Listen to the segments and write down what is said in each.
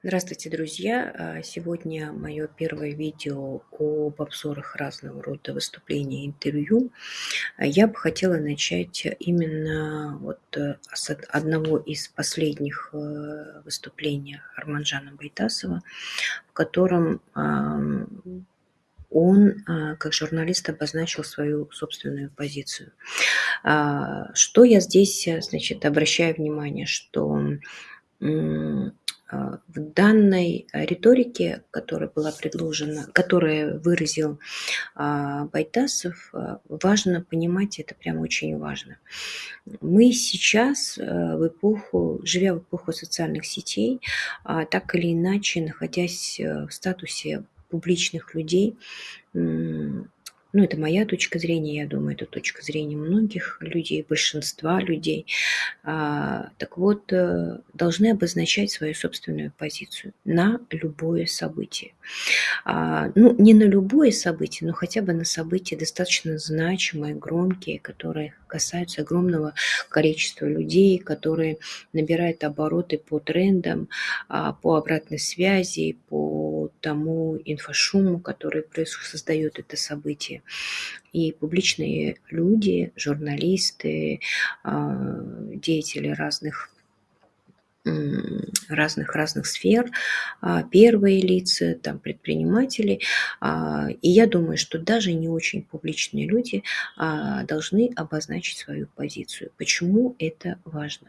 Здравствуйте, друзья! А, сегодня мое первое видео об обзорах разного рода выступлений и интервью. А, я бы хотела начать именно вот э, с одного из последних э, выступлений Арманджана Байтасова, в котором он, а, как журналист, обозначил свою собственную позицию. Что я здесь, э, значит, обращаю внимание, что в данной риторике, которая была предложена, которая выразил а, Байтасов, а, важно понимать, это прям очень важно. Мы сейчас в эпоху, живя в эпоху социальных сетей, так или иначе, находясь в статусе публичных людей, ну, это моя точка зрения, я думаю, это точка зрения многих людей, большинства людей. А, так вот, э, должны обозначать свою собственную позицию на любое событие. А, ну, не на любое событие, но хотя бы на события достаточно значимые, громкие, которые касаются огромного количества людей, которые набирают обороты по трендам, а, по обратной связи, по тому инфошуму, который создает это событие. И публичные люди, журналисты, а, деятели разных разных разных сфер, а, первые лица, там, предприниматели. А, и я думаю, что даже не очень публичные люди должны обозначить свою позицию. Почему это важно?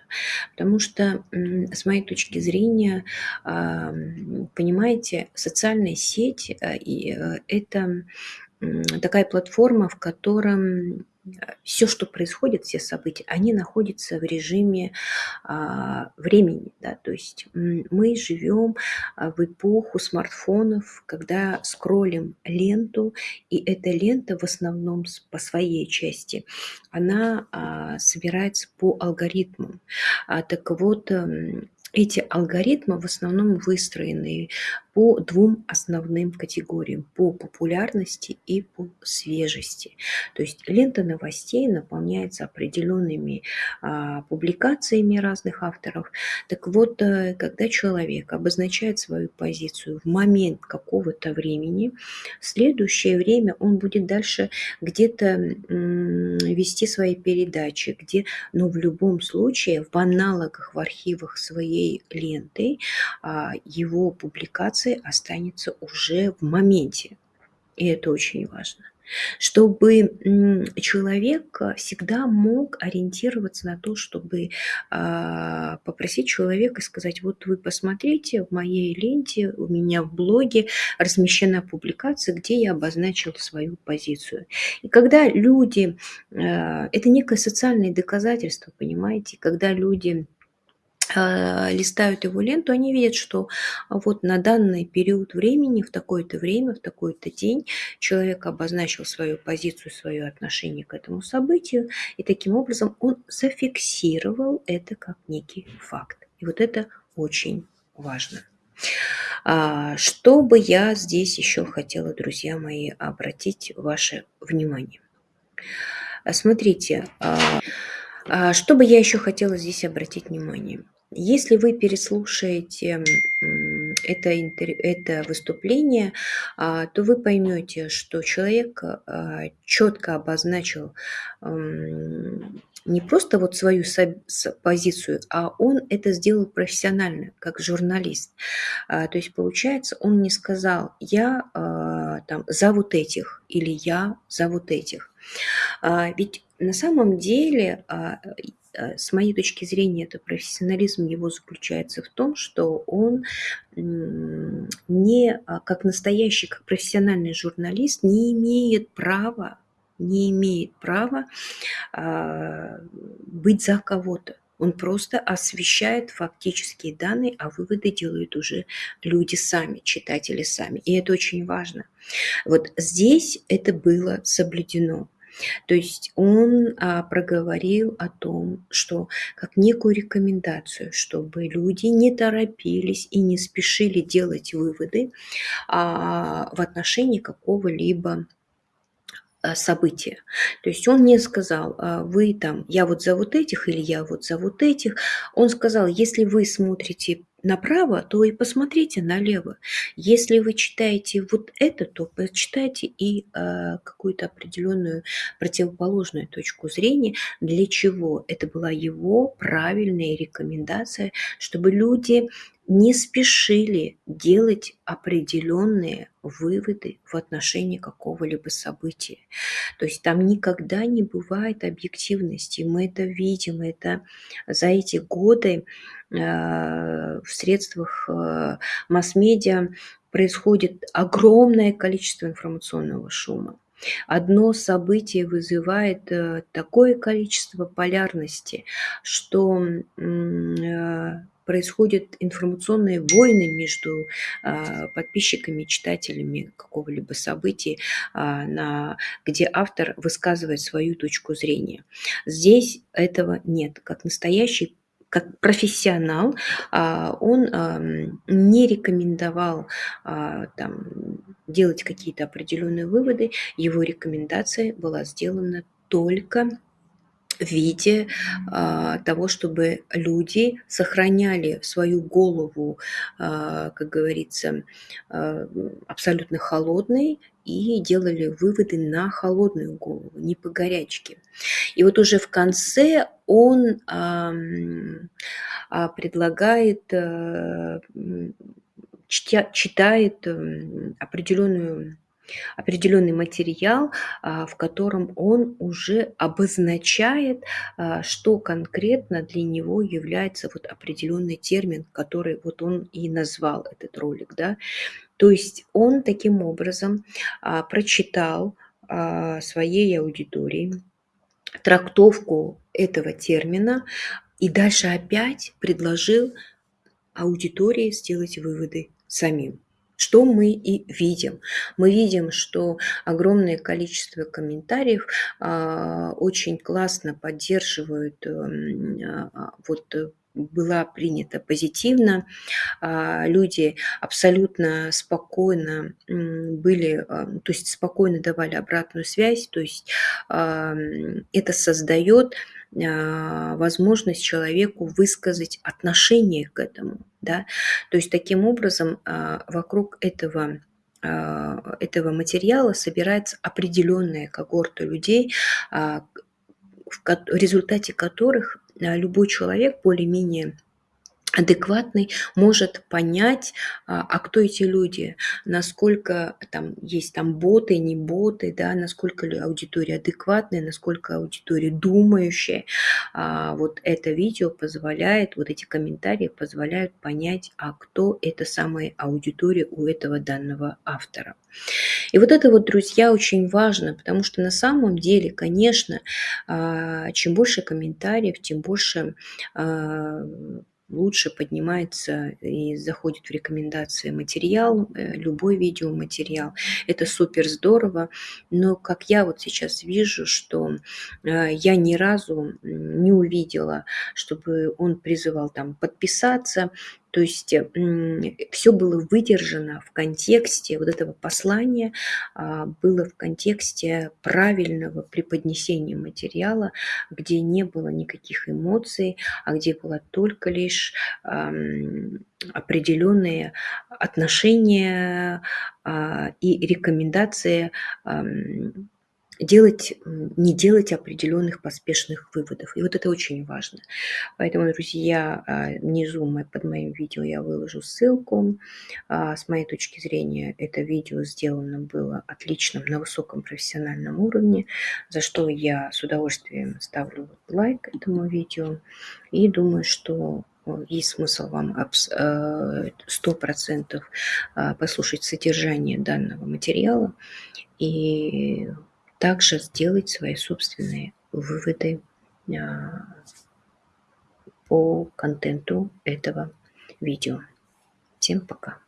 Потому что, с моей точки зрения, понимаете, социальная сеть – это такая платформа, в котором все, что происходит, все события, они находятся в режиме а, времени. Да? То есть мы живем а, в эпоху смартфонов, когда скроллим ленту, и эта лента в основном по своей части, она а, собирается по алгоритмам. А, так вот, эти алгоритмы в основном выстроены по двум основным категориям – по популярности и по свежести. То есть лента новостей наполняется определенными а, публикациями разных авторов. Так вот, э, когда человек обозначает свою позицию в момент какого-то времени, в следующее время он будет дальше где-то вести свои передачи, где, но в любом случае в аналогах, в архивах своей ленты а, его публикации информация останется уже в моменте. И это очень важно. Чтобы человек всегда мог ориентироваться на то, чтобы а, попросить человека сказать, вот вы посмотрите, в моей ленте, у меня в блоге размещена публикация, где я обозначил свою позицию. И когда люди, а, это некое социальное доказательство, понимаете, когда люди листают его ленту, они видят, что вот на данный период времени, в такое-то время, в такой-то день человек обозначил свою позицию, свое отношение к этому событию, и таким образом он зафиксировал это как некий факт. И вот это очень важно. А, что бы я здесь еще хотела, друзья мои, обратить ваше внимание. Смотрите, а, что бы я еще хотела здесь обратить внимание. Если вы переслушаете это, это выступление, а, то вы поймете, что человек а, четко обозначил не просто вот свою позицию, а он это сделал профессионально, как журналист. А, то есть, получается, он не сказал «я там, за вот этих» или «я за вот этих». Ведь на самом деле с моей точки зрения, это профессионализм его заключается в том, что он не а, как настоящий, как профессиональный журналист не имеет права, не имеет права а, быть за кого-то. Он просто освещает фактические данные, а выводы делают уже люди сами, читатели сами. И это очень важно. Вот здесь это было соблюдено. То есть он а, проговорил о том, что как некую рекомендацию, чтобы люди не торопились и не спешили делать выводы а, в отношении какого-либо а, события. То есть он не сказал, а, вы там, я вот за вот этих или я вот за вот этих. Он сказал, если вы смотрите направо, то и посмотрите налево. Если вы читаете вот это, то почитайте и э, какую-то определенную противоположную точку зрения, для чего это была его правильная рекомендация, чтобы люди не спешили делать определенные выводы в отношении какого-либо события. То есть там никогда не бывает объективности. Мы это видим, это за эти годы э, в средствах э, масс-медиа происходит огромное количество информационного шума. Одно событие вызывает э, такое количество полярности, что происходят информационные войны между а, подписчиками, читателями какого-либо события, а, где автор высказывает свою точку зрения. Здесь этого нет. Как настоящий как профессионал, а, он не рекомендовал там, делать какие-то определенные выводы. Его рекомендация была сделана только виде а, того, чтобы люди сохраняли свою голову, а, как говорится, а, абсолютно холодной и делали выводы на холодную голову, не по горячке. И вот уже в конце он а, а, предлагает, а, читает определенную определенный материал, а, в котором он уже обозначает, а, что конкретно для него является вот определенный термин, который вот он и назвал этот ролик. Да? То есть он таким образом а, прочитал своей аудитории трактовку этого термина и дальше опять предложил аудитории сделать выводы самим что мы и видим. Мы видим, что огромное количество комментариев а, очень классно поддерживают эм, а, вот была принята позитивно. А, люди абсолютно спокойно были, то есть спокойно давали обратную связь, то есть это создает возможность человеку высказать отношение к этому. Да? То есть таким образом а, вокруг этого а, этого материала собирается определенная когорта людей, а, в результате которых любой человек более-менее адекватный может понять, а, а кто эти люди, насколько там есть там боты, не боты, да, насколько аудитория адекватная, насколько аудитория думающая. А, вот это видео позволяет, вот эти комментарии позволяют понять, а кто эта самая аудитория у этого данного автора. И вот это вот, друзья, очень важно, потому что на самом деле, конечно, а, чем больше комментариев, тем больше лучше поднимается и заходит в рекомендации материал, э, любой видеоматериал. Это супер здорово, но как я вот сейчас вижу, что э, я ни разу не увидела, чтобы он призывал там подписаться, то есть все было выдержано в контексте вот этого послания, а, было в контексте правильного преподнесения материала, где не было никаких эмоций, а где было только лишь определенные отношения а, и рекомендации делать, не делать определенных поспешных выводов. И вот это очень важно. Поэтому, друзья, а, внизу под моим видео я выложу ссылку. А, с моей точки зрения, это видео сделано было отличным, на высоком профессиональном уровне, за что я с удовольствием ставлю лайк этому видео. И думаю, что есть смысл вам 100% а, послушать содержание данного материала и также сделать свои собственные выводы а, по контенту этого видео. Всем пока!